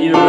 you